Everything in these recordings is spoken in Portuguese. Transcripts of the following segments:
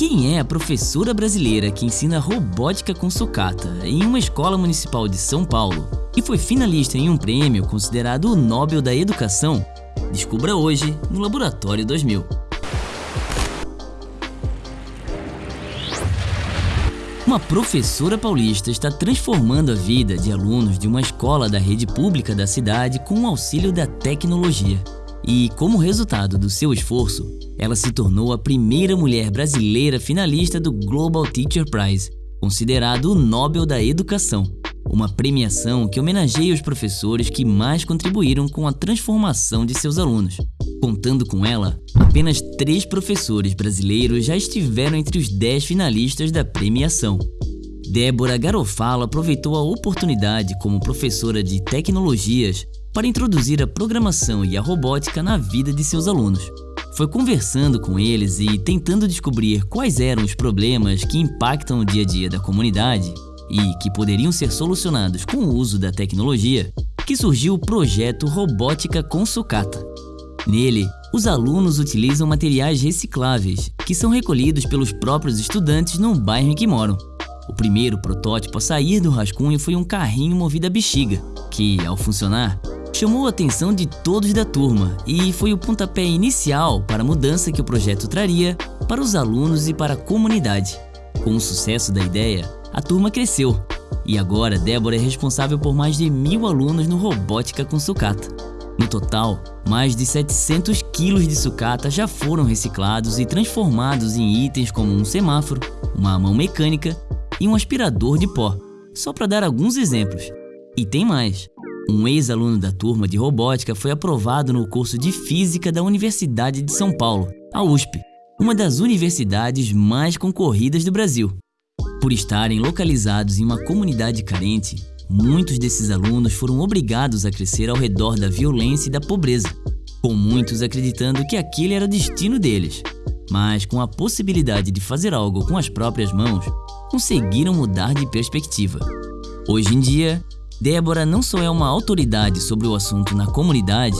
Quem é a professora brasileira que ensina robótica com sucata em uma escola municipal de São Paulo e foi finalista em um prêmio considerado o Nobel da Educação? Descubra hoje no Laboratório 2000. Uma professora paulista está transformando a vida de alunos de uma escola da rede pública da cidade com o auxílio da tecnologia. E, como resultado do seu esforço, ela se tornou a primeira mulher brasileira finalista do Global Teacher Prize, considerado o Nobel da Educação, uma premiação que homenageia os professores que mais contribuíram com a transformação de seus alunos. Contando com ela, apenas três professores brasileiros já estiveram entre os dez finalistas da premiação. Débora Garofalo aproveitou a oportunidade como professora de tecnologias para introduzir a programação e a robótica na vida de seus alunos. Foi conversando com eles e tentando descobrir quais eram os problemas que impactam o dia a dia da comunidade e que poderiam ser solucionados com o uso da tecnologia, que surgiu o projeto Robótica com Sucata. Nele, os alunos utilizam materiais recicláveis, que são recolhidos pelos próprios estudantes no bairro em que moram. O primeiro protótipo a sair do rascunho foi um carrinho movido a bexiga, que, ao funcionar, chamou a atenção de todos da turma e foi o pontapé inicial para a mudança que o projeto traria para os alunos e para a comunidade. Com o sucesso da ideia, a turma cresceu e agora Débora é responsável por mais de mil alunos no Robótica com Sucata. No total, mais de 700 quilos de sucata já foram reciclados e transformados em itens como um semáforo, uma mão mecânica e um aspirador de pó, só para dar alguns exemplos. E tem mais! Um ex-aluno da turma de robótica foi aprovado no curso de Física da Universidade de São Paulo, a USP, uma das universidades mais concorridas do Brasil. Por estarem localizados em uma comunidade carente, muitos desses alunos foram obrigados a crescer ao redor da violência e da pobreza, com muitos acreditando que aquele era o destino deles. Mas com a possibilidade de fazer algo com as próprias mãos, conseguiram mudar de perspectiva. Hoje em dia, Débora não só é uma autoridade sobre o assunto na comunidade,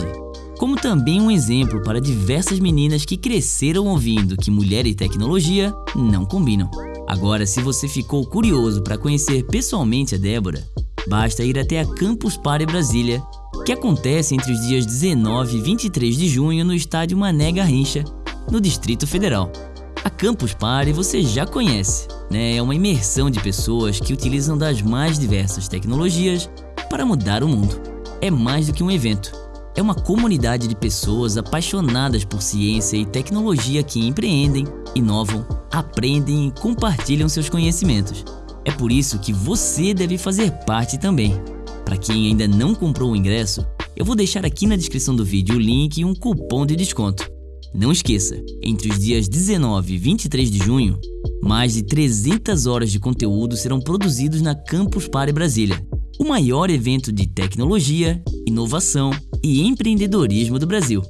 como também um exemplo para diversas meninas que cresceram ouvindo que mulher e tecnologia não combinam. Agora, se você ficou curioso para conhecer pessoalmente a Débora, basta ir até a Campus Party Brasília, que acontece entre os dias 19 e 23 de junho no estádio Mané Garrincha, no Distrito Federal. Campus Party você já conhece, né? É uma imersão de pessoas que utilizam das mais diversas tecnologias para mudar o mundo. É mais do que um evento. É uma comunidade de pessoas apaixonadas por ciência e tecnologia que empreendem, inovam, aprendem e compartilham seus conhecimentos. É por isso que você deve fazer parte também. Para quem ainda não comprou o ingresso, eu vou deixar aqui na descrição do vídeo o link e um cupom de desconto. Não esqueça, entre os dias 19 e 23 de junho, mais de 300 horas de conteúdo serão produzidos na Campus Party Brasília, o maior evento de tecnologia, inovação e empreendedorismo do Brasil.